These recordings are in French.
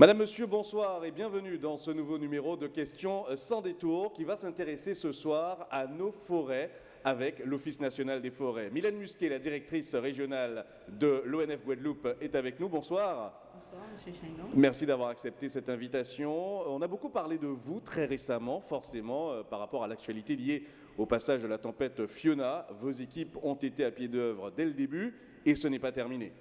Madame, Monsieur, bonsoir et bienvenue dans ce nouveau numéro de Questions sans détour qui va s'intéresser ce soir à nos forêts avec l'Office national des forêts. Mylène Musquet, la directrice régionale de l'ONF Guadeloupe, est avec nous. Bonsoir. Bonsoir, Monsieur. Merci d'avoir accepté cette invitation. On a beaucoup parlé de vous très récemment, forcément, euh, par rapport à l'actualité liée au passage de la tempête Fiona. Vos équipes ont été à pied d'œuvre dès le début et ce n'est pas terminé.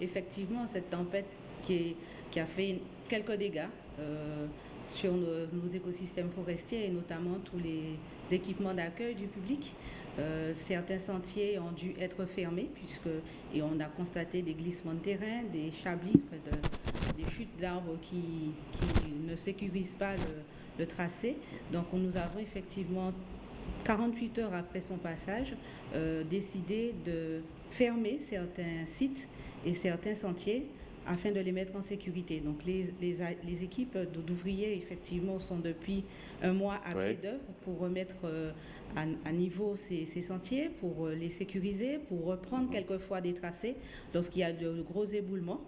Effectivement, cette tempête qui, a fait quelques dégâts euh, sur nos, écosystèmes forestiers et notamment tous les équipements d'accueil du public. Euh, certains sentiers ont dû être fermés puisque et on a constaté des glissements de terrain, des chablis, des chutes d'arbres qui, ne sécurisent pas le, tracé. Donc on- nous avons effectivement 48 heures après son passage, euh, décidé de fermer certains sites et certains sentiers afin de les mettre en sécurité. Donc les, les a- les équipes d'ouvriers, effectivement, sont depuis un mois à Ouais. pied d'œuvre pour remettre euh, à, à niveau ces, ces sentiers, pour euh, les sécuriser, pour reprendre quelquefois des tracés lorsqu'il y a de gros éboulements.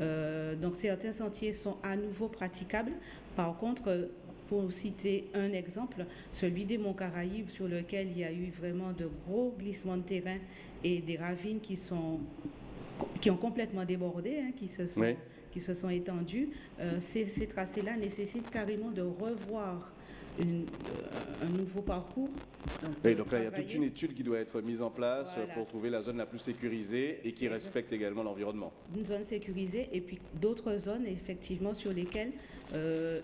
Euh, donc certains sentiers sont à nouveau praticables. Par contre, pour citer un exemple, celui des Monts Caraïbes sur lequel il y a eu vraiment de gros glissements de terrain et des ravines qui sont qui ont complètement débordé, hein, qui se sont Oui. qui se sont étendus. Euh, ces, ces tracés-là nécessitent carrément de revoir une- euh, un nouveau parcours. Oui, de donc là, il y a toute une étude qui doit être mise en place Voilà. pour trouver la zone la plus sécurisée et qui respecte également l'environnement. une zone sécurisée et puis d'autres zones effectivement sur lesquelles euh,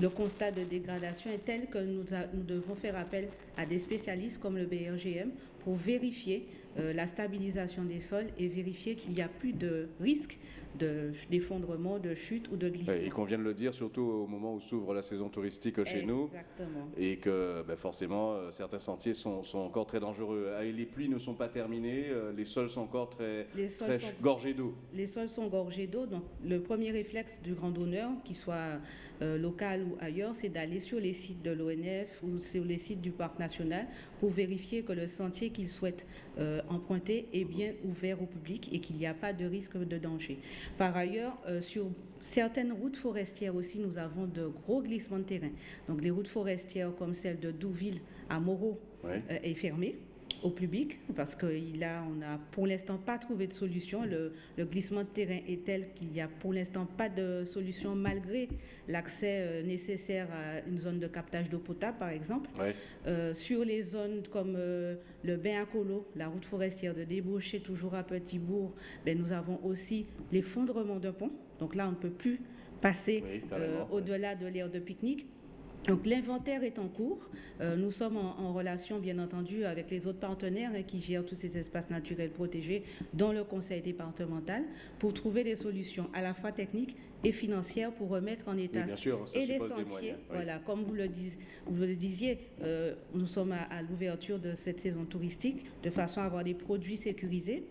le constat de dégradation est tel que nous, a- nous devons faire appel à des spécialistes comme le BRGM pour vérifier euh, la stabilisation des sols et vérifier qu'il n'y a plus de risque de- d'effondrement, de, chute ou de glissement. Et qu'on vient de le dire, surtout au moment où s'ouvre la saison touristique chez nous. Exactement. Et que ben, forcément, euh, certains sentiers sont, sont encore très dangereux. Ah, et les pluies ne sont pas terminées, euh, les sols sont encore très, Les sols très sont- gorgés d'eau. Les sols sont gorgés d'eau, donc le premier réflexe du grand donneur, qu'il soit euh, local ou ailleurs, c'est d'aller sur les sites de l'ONF ou sur les sites du parc national pour vérifier que le sentier qu'il souhaite euh, emprunter est bien ouvert au public et qu'il n'y a pas de risque de danger. Par ailleurs, euh, sur certaines routes forestières aussi, nous avons de gros glissements de terrain. Donc les routes forestières comme celle de Douville à Moreau euh, est fermée au public parce que il a, on n'a pour l'instant pas trouvé de solution. Le, le glissement de terrain est tel qu'il n'y a pour l'instant pas de solution malgré l'accès euh, nécessaire à une zone de captage d'eau potable par exemple. Ouais. Euh, sur les zones comme euh, le bain à Colo, la route forestière de débaucher toujours à Petit-Bourg, ben, nous avons aussi l'effondrement d'un pont. Donc là, on ne peut plus passer Oui, euh, au-delà de l'aire de pique-nique. Donc l'inventaire est en cours. Euh, nous sommes en, en relation, bien entendu, avec les autres partenaires hein, qui gèrent tous ces espaces naturels protégés, dont le conseil départemental, pour trouver des solutions à la fois techniques et financières pour remettre en état Oui, bien sûr, ça et les sentiers. moyens, oui. Voilà, comme vous le, dis- vous le disiez, euh, nous sommes à, à l'ouverture de cette saison touristique de façon à avoir des produits sécurisés.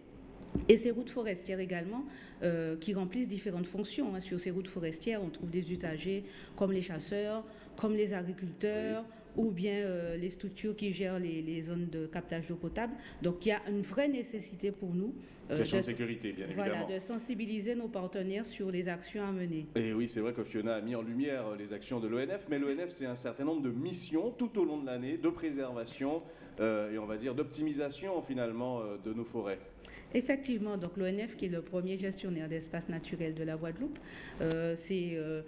Et ces routes forestières également, euh, qui remplissent différentes fonctions. hein. Sur ces routes forestières, on trouve des usagers comme les chasseurs, comme les agriculteurs, ou bien euh, les structures qui gèrent les, les zones de captage d'eau potable. Donc il y a une vraie nécessité pour nous euh, Question de de- sécurité, bien voilà, évidemment. de sensibiliser nos partenaires sur les actions à mener. Et oui, c'est vrai que Fiona a mis en lumière euh, les actions de l'ONF, mais l'ONF, c'est un certain nombre de missions tout au long de l'année, de préservation euh, et on va dire d'optimisation finalement de nos forêts. Effectivement, donc l'ONF, qui est le premier gestionnaire d'espaces naturels de la Guadeloupe, euh, c'est euh,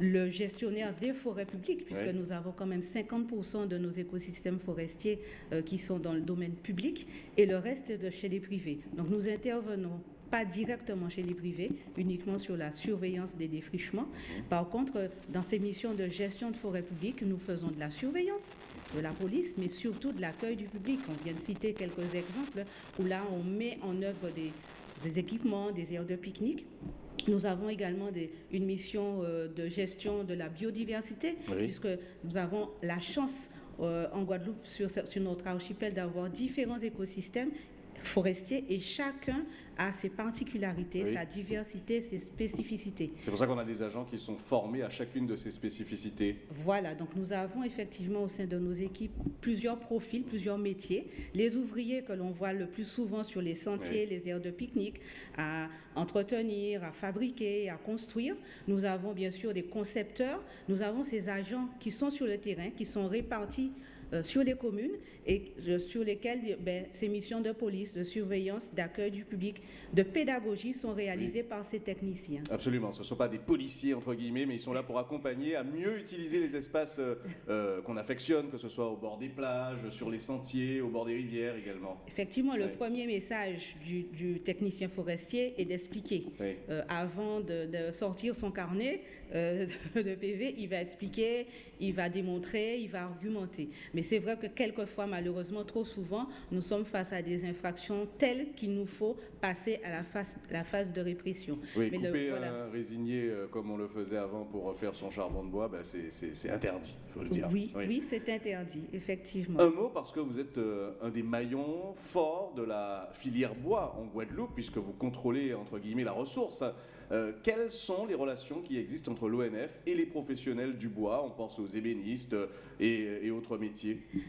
le gestionnaire des forêts publiques, puisque Oui. nous avons quand même 50% de nos écosystèmes forestiers euh, qui sont dans le domaine public et le reste est de chez les privés. Donc nous intervenons pas directement chez les privés, uniquement sur la surveillance des défrichements. Par contre, dans ces missions de gestion de forêts publiques, nous faisons de la surveillance de la police, mais surtout de l'accueil du public. On vient de citer quelques exemples où là, on met en œuvre des, des équipements, des aires de pique-nique. Nous avons également des- une mission euh, de gestion de la biodiversité, Oui. puisque nous avons la chance euh, en Guadeloupe, sur notre archipel, d'avoir différents écosystèmes et chacun a ses particularités, sa diversité, ses spécificités. C'est pour ça qu'on a des agents qui sont formés à chacune de ces spécificités. Voilà, donc nous avons effectivement au sein de nos équipes plusieurs profils, plusieurs métiers. Les ouvriers que l'on voit le plus souvent sur les sentiers, les aires de pique-nique, à entretenir, à fabriquer, à construire. Nous avons bien sûr des concepteurs, nous avons ces agents qui sont sur le terrain, qui sont répartis sur les communes et euh, sur lesquelles ben, ces missions de police, de surveillance, d'accueil du public, de pédagogie sont réalisées par ces techniciens. Absolument, ce ne sont pas des policiers entre guillemets, mais ils sont là pour accompagner à mieux utiliser les espaces euh, qu'on affectionne, que ce soit au bord des plages, sur les sentiers, au bord des rivières également. Effectivement, le premier message du, technicien forestier est d'expliquer. avant de, sortir son carnet de PV, il va expliquer, il va démontrer, il va argumenter. Mais c'est vrai que quelquefois, malheureusement, trop souvent, nous sommes face à des infractions telles qu'il nous faut passer à la phase, la phase de répression. Oui, Mais couper un résigné euh, comme on le faisait avant pour faire son charbon de bois, ben c'est interdit, il faut le dire. Oui, oui. c'est interdit, effectivement. Un mot, parce que vous êtes euh, un des maillons forts de la filière bois en Guadeloupe, puisque vous contrôlez, entre guillemets, la ressource. Euh, quelles sont les relations qui existent entre l'ONF et les professionnels du bois? On pense aux ébénistes et, autres métiers.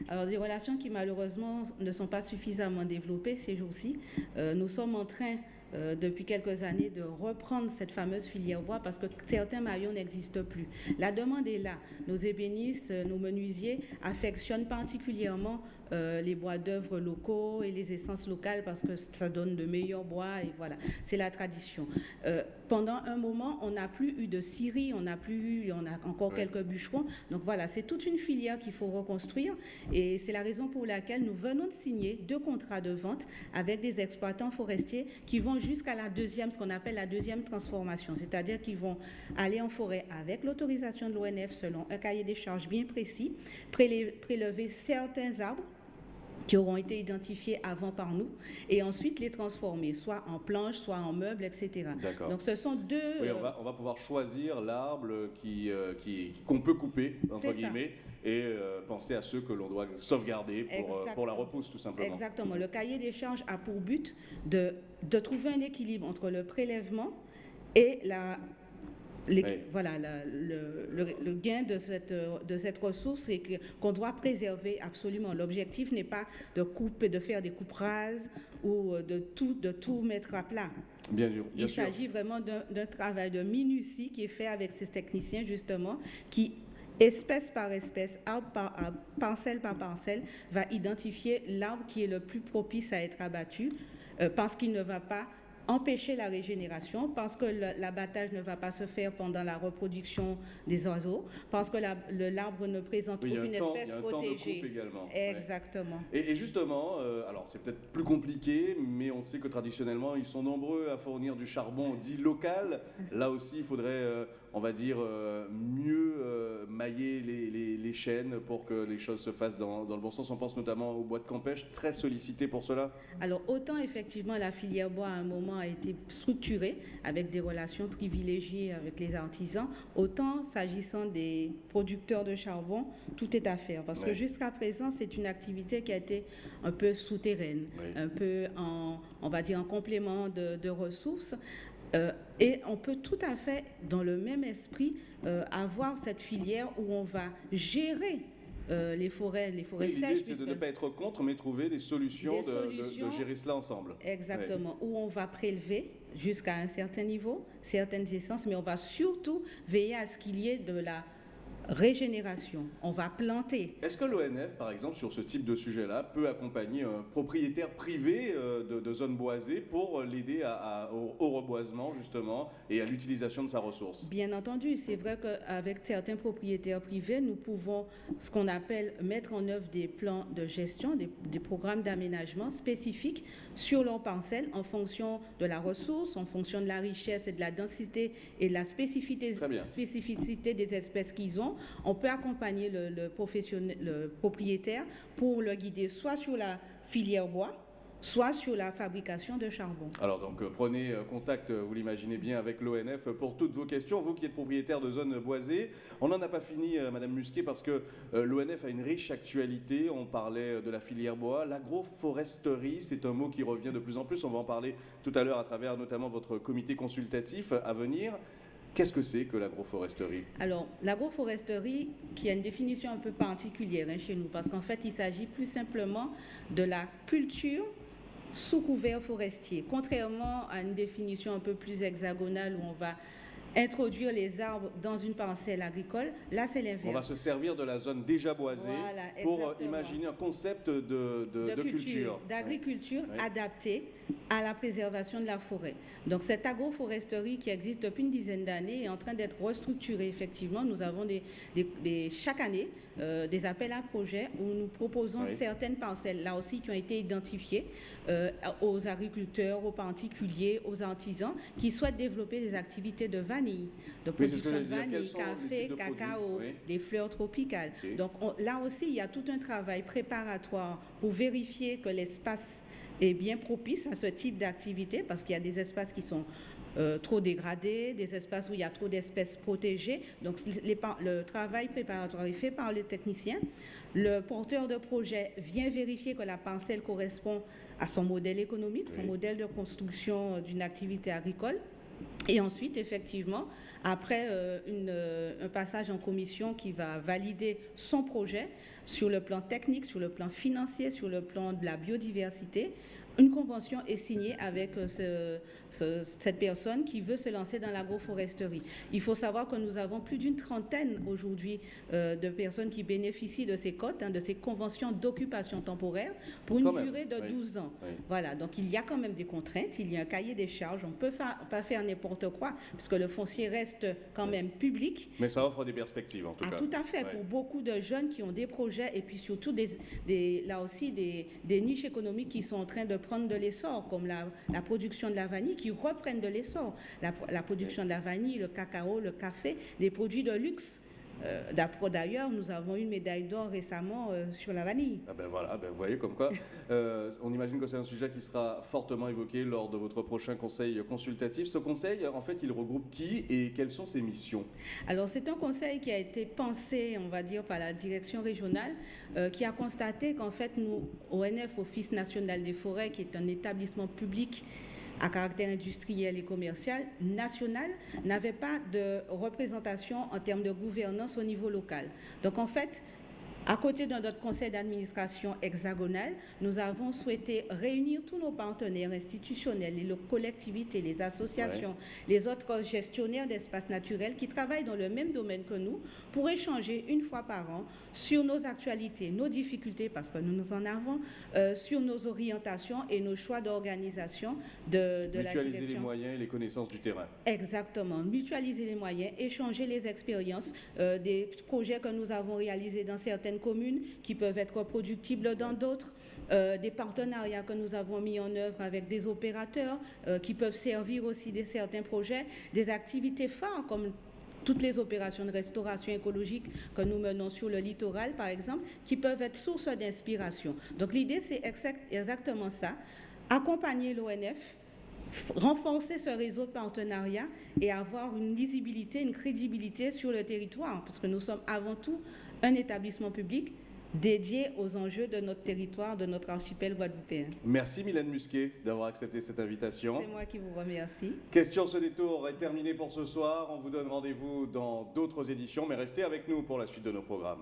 Alors, des relations qui malheureusement ne sont pas suffisamment développées ces jours-ci. Euh, nous sommes en train euh, depuis quelques années de reprendre cette fameuse filière bois parce que certains maillons n'existent plus. La demande est là. Nos ébénistes, nos menuisiers affectionnent particulièrement euh, les bois d'œuvre locaux et les essences locales parce que ça donne de meilleurs bois et voilà, c'est la tradition. Euh, pendant un moment, on n'a plus eu de scierie, on n'a plus eu, on a encore quelques bûcherons. Donc voilà, c'est toute une filière qu'il faut reconstruire et c'est la raison pour laquelle nous venons de signer deux contrats de vente avec des exploitants forestiers qui vont jusqu'à la deuxième, ce qu'on appelle la deuxième transformation, c'est-à-dire qu'ils vont aller en forêt avec l'autorisation de l'ONF selon un cahier des charges bien précis, prélever certains arbres qui auront été identifiés avant par nous, et ensuite les transformer, soit en planches, soit en meubles, etc. Donc ce sont deux... Oui, on va, on va pouvoir choisir l'arbre qui, euh, qui, qu'on peut couper, entre guillemets, et euh, penser à ceux que l'on doit sauvegarder pour, euh, pour, la repousse, tout simplement. Exactement. Le cahier des charges a pour but de, de trouver un équilibre entre le prélèvement et la voilà, le, gain de cette, de cette ressource et qu'on doit préserver absolument. L'objectif n'est pas de couper, de faire des coupes rases ou de tout, de tout mettre à plat. Bien sûr. Il s'agit vraiment d'un travail de minutie qui est fait avec ces techniciens, justement, qui espèce par espèce, arbre par arbre, parcelle par parcelle, va identifier l'arbre qui est le plus propice à être abattu euh, parce qu'il ne va pas empêcher la régénération parce que l'abattage ne va pas se faire pendant la reproduction des oiseaux, parce que l'arbre ne présente aucune espèce protégée. également. Exactement. Et, justement, euh, alors c'est peut-être plus compliqué, mais on sait que traditionnellement, ils sont nombreux à fournir du charbon dit local. Là aussi, il faudrait euh, on va dire, euh, mieux euh, mailler les, chaînes pour que les choses se fassent dans, le bon sens. On pense notamment au bois de Campèche, très sollicité pour cela. Alors, autant effectivement la filière bois à un moment a été structurée avec des relations privilégiées avec les artisans, autant s'agissant des producteurs de charbon, tout est à faire. Parce que jusqu'à présent, c'est une activité qui a été un peu souterraine, un peu en, on va dire, en complément de ressources. Euh, et on peut tout à fait, dans le même esprit, euh, avoir cette filière où on va gérer euh, les forêts, les forêts oui, c'est de ne pas être contre, mais trouver des solutions, de, gérer cela ensemble. Exactement, où on va prélever jusqu'à un certain niveau certaines essences, mais on va surtout veiller à ce qu'il y ait de la régénération. On va planter. Est-ce que l'ONF, par exemple, sur ce type de sujet-là, peut accompagner un propriétaire privé euh, de, zones boisées pour l'aider au, reboisement, justement, et à l'utilisation de sa ressource? Bien entendu. C'est vrai qu'avec certains propriétaires privés, nous pouvons, ce qu'on appelle, mettre en œuvre des plans de gestion, des, programmes d'aménagement spécifiques sur leurs parcelles en fonction de la ressource, en fonction de la richesse et de la densité et de la spécificité, spécificité des espèces qu'ils ont on peut accompagner le, propriétaire pour le guider soit sur la filière bois, soit sur la fabrication de charbon. Alors donc euh, prenez euh, contact, euh, vous l'imaginez bien, avec l'ONF pour toutes vos questions. Vous qui êtes propriétaire de zones boisées, on n'en a pas fini, Madame Musquet, parce que l'ONF a une riche actualité. On parlait de la filière bois, l'agroforesterie, c'est un mot qui revient de plus en plus. On va en parler tout à l'heure à travers notamment votre comité consultatif à venir. Qu'est-ce que c'est que l'agroforesterie Alors, l'agroforesterie, qui a une définition un peu particulière hein, chez nous, parce qu'en fait, il s'agit plus simplement de la culture sous couvert forestier. Contrairement à une définition un peu plus hexagonale où on va introduire les arbres dans une parcelle agricole. Là, c'est l'inverse. On va se servir de la zone déjà boisée pour euh, imaginer un concept de, culture. D'agriculture adaptée à la préservation de la forêt. Donc cette agroforesterie qui existe depuis une dizaine d'années est en train d'être restructurée. Effectivement, nous avons des, chaque année euh, des appels à projets où nous proposons certaines parcelles, là aussi, qui ont été identifiées euh, aux agriculteurs, aux particuliers, aux artisans qui souhaitent développer des activités de vanille, de production de vanille, café, cacao, des fleurs tropicales. Donc là aussi, il y a tout un travail préparatoire pour vérifier que l'espace est bien propice à ce type d'activité parce qu'il y a des espaces qui sont euh, trop dégradés, des espaces où il y a trop d'espèces protégées. Donc le travail préparatoire est fait par les techniciens. Le porteur de projet vient vérifier que la parcelle correspond à son modèle économique, son modèle de construction d'une activité agricole. Et ensuite, effectivement, après euh, euh, un passage en commission qui va valider son projet sur le plan technique, sur le plan financier, sur le plan de la biodiversité, une convention est signée avec euh, cette personne qui veut se lancer dans l'agroforesterie. Il faut savoir que nous avons plus d'une trentaine aujourd'hui euh, de personnes qui bénéficient de ces cotes, hein, de ces conventions d'occupation temporaire pour une durée de 12 ans. Voilà, donc il y a quand même des contraintes, il y a un cahier des charges, on ne peut pas faire n'importe quoi, puisque le foncier reste quand même public. Mais ça offre des perspectives en tout ah, cas. Tout à fait, pour beaucoup de jeunes qui ont des projets et puis surtout des, là aussi des, des niches économiques qui sont en train de prendre de l'essor, comme la, production de la vanille, qui reprennent de l'essor. La, production de la vanille, le cacao, le café, des produits de luxe. Euh, d'ailleurs, nous avons eu une médaille d'or récemment euh, sur la vanille. Ah ben voilà, ben vous voyez comme quoi, euh, on imagine que c'est un sujet qui sera fortement évoqué lors de votre prochain conseil consultatif. Ce conseil, en fait, il regroupe qui et quelles sont ses missions? Alors, c'est un conseil qui a été pensé, on va dire, par la direction régionale euh, qui a constaté qu'en fait, nous, ONF, Office national des forêts, qui est un établissement public à caractère industriel et commercial national, n'avait pas de représentation en termes de gouvernance au niveau local. Donc en fait, à côté de notre conseil d'administration hexagonal, nous avons souhaité réunir tous nos partenaires institutionnels, les collectivités, les associations, les autres gestionnaires d'espaces naturels qui travaillent dans le même domaine que nous pour échanger une fois par an sur nos actualités, nos difficultés, parce que nous en avons, euh, sur nos orientations et nos choix d'organisation de, de la Mutualiser les moyens et les connaissances du terrain. Exactement. Mutualiser les moyens, échanger les expériences euh, des projets que nous avons réalisés dans certaines communes qui peuvent être reproductibles dans d'autres. Euh, des partenariats que nous avons mis en œuvre avec des opérateurs euh, qui peuvent servir aussi de certains projets, des activités phares comme toutes les opérations de restauration écologique que nous menons sur le littoral, par exemple, qui peuvent être source d'inspiration. Donc l'idée, c'est exactement ça, accompagner l'ONF, renforcer ce réseau de partenariat et avoir une lisibilité, une crédibilité sur le territoire, parce que nous sommes avant tout un établissement public dédié aux enjeux de notre territoire, de notre archipel guadeloupéen. Merci Mylène Musquet d'avoir accepté cette invitation. C'est moi qui vous remercie. Question ce détour est terminée pour ce soir. On vous donne rendez-vous dans d'autres éditions, mais restez avec nous pour la suite de nos programmes.